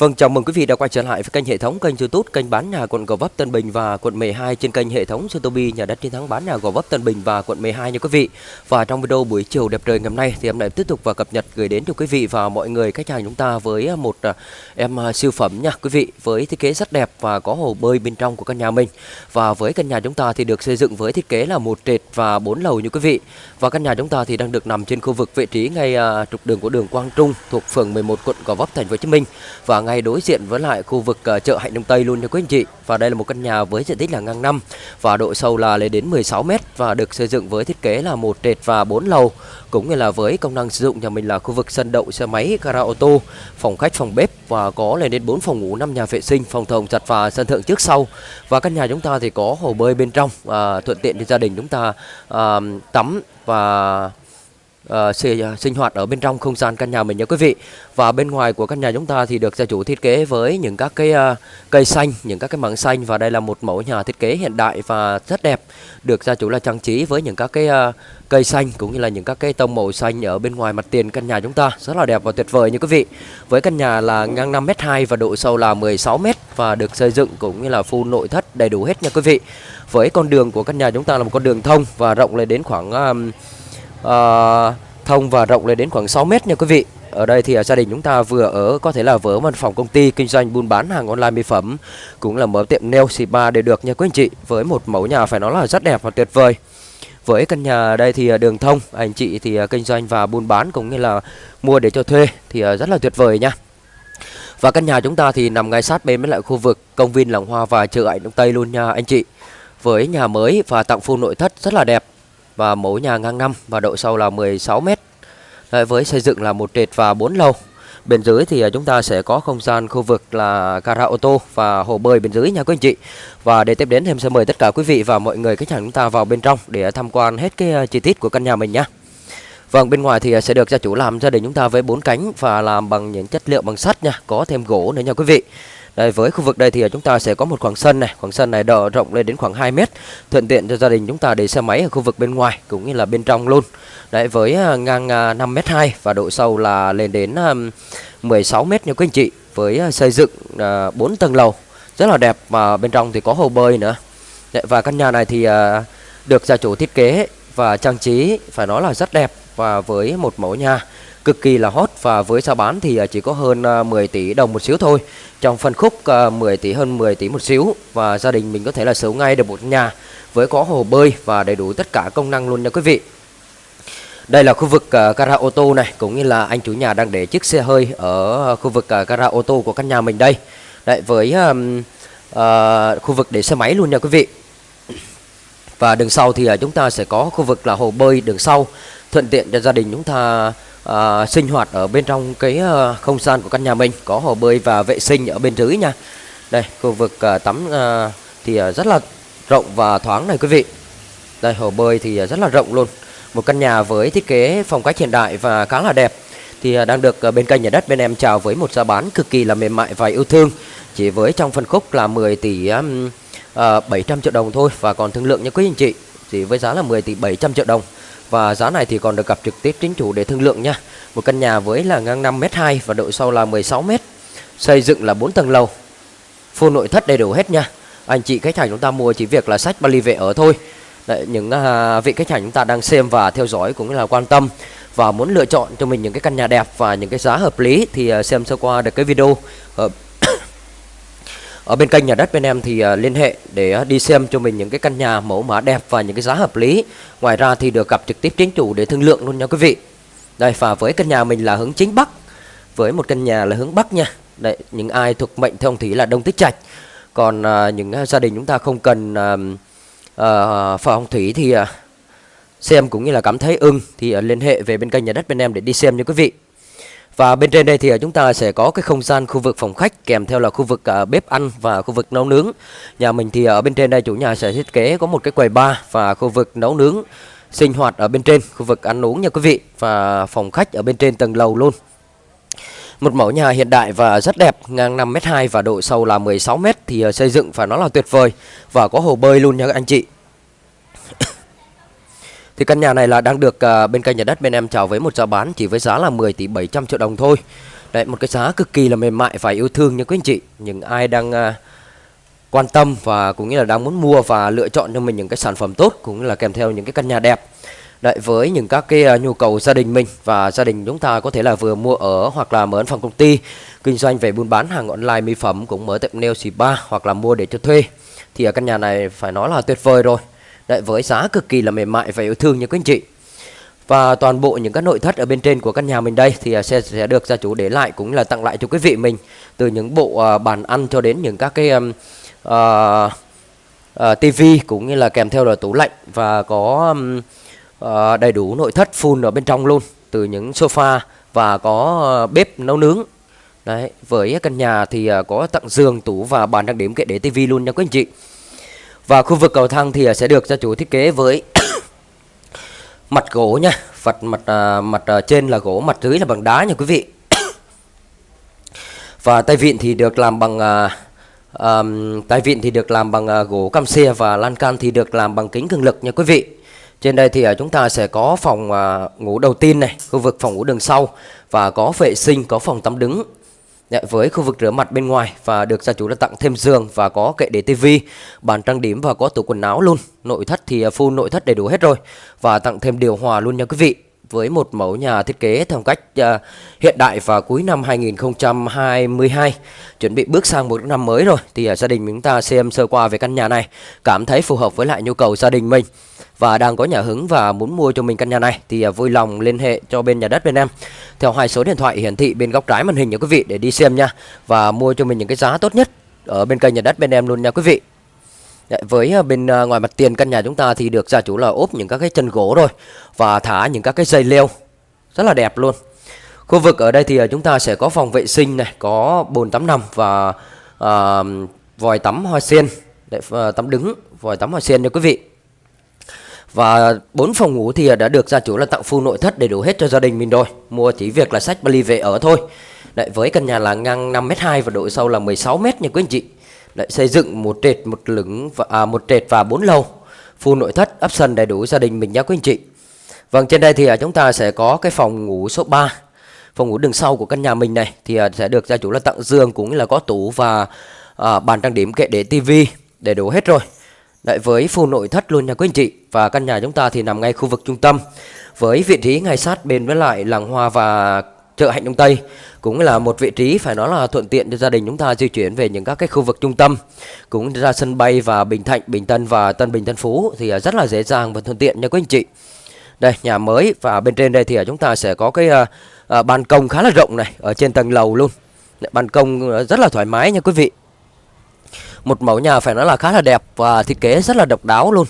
Vâng, chào mừng quý vị đã quay trở lại với kênh hệ thống kênh YouTube kênh bán nhà quận Gò Vấp Tân Bình và quận 12 trên kênh hệ thống Sotobi nhà đất chiến thắng bán nhà Gò Vấp Tân Bình và quận 12 nha quý vị. Và trong video buổi chiều đẹp trời ngày hôm nay thì em lại tiếp tục và cập nhật gửi đến cho quý vị và mọi người khách hàng chúng ta với à, một à, em à, siêu phẩm nha quý vị với thiết kế rất đẹp và có hồ bơi bên trong của căn nhà mình. Và với căn nhà chúng ta thì được xây dựng với thiết kế là một trệt và bốn lầu như quý vị. Và căn nhà chúng ta thì đang được nằm trên khu vực vị trí ngay trục đường của đường Quang Trung thuộc phường 11 quận Gò Vấp thành phố Hồ Chí Minh và ngay đối diện với lại khu vực ờ, chợ Hạnh Đông Tây luôn nha quý anh chị. Và đây là một căn nhà với diện tích là ngang năm và độ sâu là lên đến 16 m và được xây dựng với thiết kế là một trệt và bốn lầu cũng như là với công năng sử dụng nhà mình là khu vực sân đậu xe máy, gara ô tô, phòng khách, phòng bếp và có lên đến 4 phòng ngủ, 5 nhà vệ sinh, phòng thồng giặt và sân thượng trước sau. Và căn nhà chúng ta thì có hồ bơi bên trong à, thuận tiện cho gia đình chúng ta à, tắm và uh, sinh, hoạt ở bên trong không gian căn nhà mình nha quý vị. Và bên ngoài của căn nhà chúng ta thì được gia chủ thiết kế với những các cái uh, cây xanh, những các cái mảng xanh và đây là một mẫu nhà thiết kế hiện đại và rất đẹp. Được gia chủ là trang trí với những các cái uh, cây xanh cũng như là những các cái tông màu xanh ở bên ngoài mặt tiền căn nhà chúng ta rất là đẹp và tuyệt vời như quý vị. Với căn nhà là ngang 5m2 và độ sâu là 16m và được xây dựng cũng như là full nội thất đầy đủ hết nha quý vị. Với con đường của căn nhà chúng ta là một con đường thông và rộng lên đến khoảng uh, uh, thông và rộng lên đến khoảng 6 mét nha quý vị. Ở đây thì à, gia đình chúng ta vừa ở có thể là vừa ở văn phòng công ty kinh doanh buôn bán hàng online mỹ phẩm cũng là mở tiệm nail spa để được nha quý anh chị với một mẫu nhà phải nói là rất đẹp và tuyệt vời. Với căn nhà đây thì à, đường thông anh chị thì à, kinh doanh và buôn bán cũng như là mua để cho thuê thì rất là tuyệt vời nha. Và căn nhà chúng ta thì nằm ngay sát bên với lại khu vực công viên Làng Hoa và chợ Ảnh Đông Tây luôn nha anh chị. Với nhà mới và tặng full nội thất rất là đẹp và mẫu nhà ngang năm và độ sâu là 16 m. Đấy, với xây dựng là một trệt và 4 lầu. Bên dưới thì à, chúng ta sẽ có không gian khu vực là gara ô tô và hồ bơi bên dưới nha quý anh chị. Và để tiếp đến em sẽ mời tất cả quý vị và mọi người khách hàng chúng ta vào bên trong để tham quan hết cái à, chi tiết của căn nhà mình nhé. Vâng, bên ngoài thì à, sẽ được gia chủ làm gia đình chúng ta với bốn cánh và làm bằng những chất liệu bằng sắt nha, có thêm gỗ nữa nha quý vị. Đây, với khu vực đây thì à, chúng ta sẽ có một khoảng sân này, khoảng sân này độ rộng lên đến khoảng 2 mét, thuận tiện cho gia đình chúng ta để xe máy ở khu vực bên ngoài cũng như là bên trong luôn. Đấy, với à, ngang à, 5 mét 2 và độ sâu là lên đến 16 mét nha quý anh chị, với xây dựng 4 tầng lầu rất là đẹp và bên trong thì có hồ bơi nữa. Đấy, và căn nhà này thì được gia chủ thiết kế và trang trí phải nói là rất đẹp và với một mẫu nhà cực kỳ là hot và với giá bán thì à, chỉ có hơn à, 10 tỷ đồng một xíu thôi. Trong phân khúc à, 10 tỷ hơn 10 tỷ một xíu và gia đình mình có thể là sở ngay được một nhà với có hồ bơi và đầy đủ tất cả công năng luôn nha quý vị. Đây là khu vực uh, gara ô tô này cũng như là anh chủ nhà đang để chiếc xe hơi ở khu vực uh, gara ô tô của căn nhà mình đây. Đấy với um, uh, khu vực để xe máy luôn nha quý vị. Và đường sau thì uh, chúng ta sẽ có khu vực là hồ bơi đường sau. Thuận tiện cho gia đình chúng ta à, sinh hoạt ở bên trong cái à, không gian của căn nhà mình có hồ bơi và vệ sinh ở bên dưới nha. Đây khu vực à, tắm à, thì à, rất là rộng và thoáng này quý vị. Đây hồ bơi thì à, rất là rộng luôn. Một căn nhà với thiết kế phong cách hiện đại và khá là đẹp. Thì à, đang được à, bên kênh nhà đất bên em chào với một giá bán cực kỳ là mềm mại và yêu thương. Chỉ với trong phân khúc là 10 tỷ um, à, 700 triệu đồng thôi và còn thương lượng nha quý anh chị. Chỉ với giá là 10 tỷ 700 triệu đồng và giá này thì còn được gặp trực tiếp chính chủ để thương lượng nha. Một căn nhà với là ngang 5m2 và độ sâu là 16m. Xây dựng là 4 tầng lầu. Full nội thất đầy đủ hết nha. Anh chị khách hàng chúng ta mua chỉ việc là sách Bali về ở thôi. Đấy, những uh, vị khách hàng chúng ta đang xem và theo dõi cũng là quan tâm và muốn lựa chọn cho mình những cái căn nhà đẹp và những cái giá hợp lý thì uh, xem sơ qua được cái video uh, ở bên kênh nhà đất bên em thì à, liên hệ để à, đi xem cho mình những cái căn nhà mẫu mã đẹp và những cái giá hợp lý. Ngoài ra thì được gặp trực tiếp chính chủ để thương lượng luôn nha quý vị. Đây và với căn nhà mình là hướng chính bắc. Với một căn nhà là hướng bắc nha. Đấy, những ai thuộc mệnh theo thủy là đông tích trạch. Còn à, những à, gia đình chúng ta không cần uh, uh, phong thủy thì à, xem cũng như là cảm thấy ưng thì à, liên hệ về bên kênh nhà đất bên em để đi xem nha quý vị. Và bên trên đây thì à, chúng ta sẽ có cái không gian khu vực phòng khách kèm theo là khu vực à, bếp ăn và khu vực nấu nướng. Nhà mình thì ở bên trên đây chủ nhà sẽ thiết kế có một cái quầy bar và khu vực nấu nướng sinh hoạt ở bên trên khu vực ăn uống nha quý vị và phòng khách ở bên trên tầng lầu luôn. Một mẫu nhà hiện đại và rất đẹp, ngang 5m2 và độ sâu là 16m thì à, xây dựng phải nói là tuyệt vời và có hồ bơi luôn nha các anh chị thì căn nhà này là đang được uh, bên kênh nhà đất bên em chào với một giá bán chỉ với giá là 10 tỷ 700 triệu đồng thôi. Đấy một cái giá cực kỳ là mềm mại và yêu thương nha quý anh chị. Những ai đang uh, quan tâm và cũng như là đang muốn mua và lựa chọn cho mình những cái sản phẩm tốt cũng như là kèm theo những cái căn nhà đẹp Đấy, với những các cái uh, nhu cầu gia đình mình và gia đình chúng ta có thể là vừa mua ở hoặc là mở văn phòng công ty kinh doanh về buôn bán hàng online mỹ phẩm cũng mở tiệm nail spa hoặc là mua để cho thuê thì ở căn nhà này phải nói là tuyệt vời rồi Đấy, với giá cực kỳ là mềm mại và yêu thương như quý anh chị. Và toàn bộ những các nội thất ở bên trên của căn nhà mình đây thì à, sẽ sẽ được gia chủ để lại cũng là tặng lại cho quý vị mình. Từ những bộ uh, bàn ăn cho đến những các cái um, uh, uh, tivi cũng như là kèm theo là tủ lạnh và có um, uh, đầy đủ nội thất full ở bên trong luôn. Từ những sofa và có uh, bếp nấu nướng. Đấy với căn nhà thì uh, có tặng giường tủ và bàn đặc điểm kệ để tivi luôn nha quý anh chị và khu vực cầu thang thì à, sẽ được gia chủ thiết kế với mặt gỗ nha. Mặt à, mặt mặt trên là gỗ mặt dưới là bằng đá nha quý vị. Và tay vịn thì được làm bằng um, tay vịn thì được làm bằng uh, gỗ cam xe và lan can thì được làm bằng kính cường lực nha quý vị. Trên đây thì uh, chúng ta sẽ có phòng uh, ngủ đầu tiên này khu vực phòng ngủ đường sau và có vệ sinh có phòng tắm đứng. Dạ, với khu vực rửa mặt bên ngoài và được gia chủ đã tặng thêm giường và có kệ để tivi, bàn trang điểm và có tủ quần áo luôn. Nội thất thì à, full nội thất đầy đủ hết rồi và tặng thêm điều hòa luôn nha quý vị với một mẫu nhà thiết kế theo cách uh, hiện đại và cuối năm 2022 chuẩn bị bước sang một năm mới rồi thì uh, gia đình chúng ta xem sơ qua về căn nhà này cảm thấy phù hợp với lại nhu cầu gia đình mình và đang có nhà hứng và muốn mua cho mình căn nhà này thì à, vui lòng liên hệ cho bên nhà đất bên em. Theo hai số điện thoại hiển thị bên góc trái màn hình nha quý vị để đi xem nha. Và mua cho mình những cái giá tốt nhất ở bên kênh nhà đất bên em luôn nha quý vị. Đấy, với à, bên à, ngoài mặt tiền căn nhà chúng ta thì được gia chủ là ốp những các cái chân gỗ rồi và thả những các cái dây leo. Rất là đẹp luôn. Khu vực ở đây thì chúng ta sẽ có phòng vệ sinh này, có bồn tắm nằm và uh, vòi tắm hoa sen, để uh, tắm đứng, vòi tắm hoa sen nha quý vị. Và bốn phòng ngủ thì đã được gia chủ là tặng full nội thất đầy đủ hết cho gia đình mình rồi. Mua chỉ việc là sách vali về ở thôi. Đấy, với căn nhà là ngang 5m2 và độ sâu là 16m nha quý anh chị. Đấy, xây dựng một trệt một lửng và à, một trệt và bốn lầu full nội thất option đầy đủ gia đình mình nha quý anh chị vâng trên đây thì à, chúng ta sẽ có cái phòng ngủ số 3 phòng ngủ đường sau của căn nhà mình này thì à, sẽ được gia chủ là tặng giường cũng là có tủ và à, bàn trang điểm kệ để tivi đầy đủ hết rồi Đấy, với full nội thất luôn nha quý anh chị và căn nhà chúng ta thì nằm ngay khu vực trung tâm với vị trí ngay sát bên với lại làng hoa và chợ Hạnh Đông Tây cũng là một vị trí phải nói là thuận tiện cho gia đình chúng ta di chuyển về những các cái khu vực trung tâm cũng ra sân bay và Bình Thạnh, Bình Tân và Tân Bình Tân Phú thì à, rất là dễ dàng và thuận tiện nha quý anh chị. Đây nhà mới và bên trên đây thì à, chúng ta sẽ có cái uh, uh, ban công khá là rộng này ở trên tầng lầu luôn. Ban công rất là thoải mái nha quý vị. Một mẫu nhà phải nói là khá là đẹp và thiết kế rất là độc đáo luôn.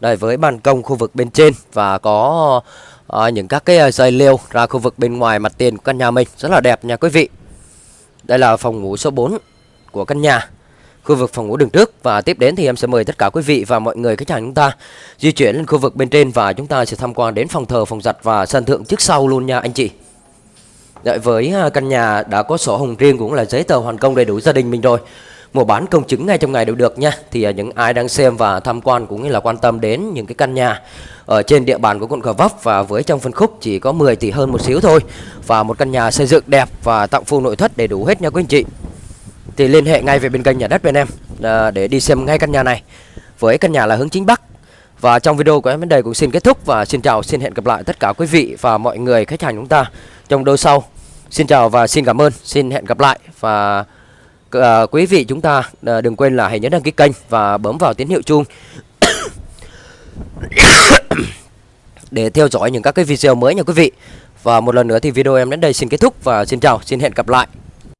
Đây với ban công khu vực bên trên và có à, những các cái ờ, dây leo ra khu vực bên ngoài mặt tiền của căn nhà mình. Rất là đẹp nha quý vị. Đây là phòng ngủ số 4 của căn nhà. Khu vực phòng ngủ đường trước và tiếp đến thì em sẽ mời tất cả quý vị và mọi người khách hàng chúng ta di chuyển lên khu vực bên trên và chúng ta sẽ tham quan đến phòng thờ phòng giặt và sân thượng trước sau luôn nha anh chị. Đợi với ờ, căn nhà đã có sổ hồng riêng cũng là giấy tờ hoàn công đầy đủ gia đình mình rồi mua bán công chứng ngay trong ngày đều được nha. Thì à, những ai đang xem và tham quan cũng như là quan tâm đến những cái căn nhà ở trên địa bàn của quận Gò Vấp và với trong phân khúc chỉ có 10 tỷ hơn một xíu thôi và một căn nhà xây dựng đẹp và tặng full nội thất đầy đủ hết nha quý anh chị. Thì liên hệ ngay về bên kênh nhà đất bên em à, để đi xem ngay căn nhà này. Với căn nhà là hướng chính bắc và trong video của em đến đây cũng xin kết thúc và xin chào, xin hẹn gặp lại tất cả quý vị và mọi người, khách hàng chúng ta trong đôi sau. Xin chào và xin cảm ơn, xin hẹn gặp lại và à, quý vị chúng ta à, đừng quên là hãy nhấn đăng ký kênh và bấm vào tín hiệu chuông để theo dõi những các cái video mới nha quý vị. Và một lần nữa thì video em đến đây xin kết thúc và xin chào, xin hẹn gặp lại.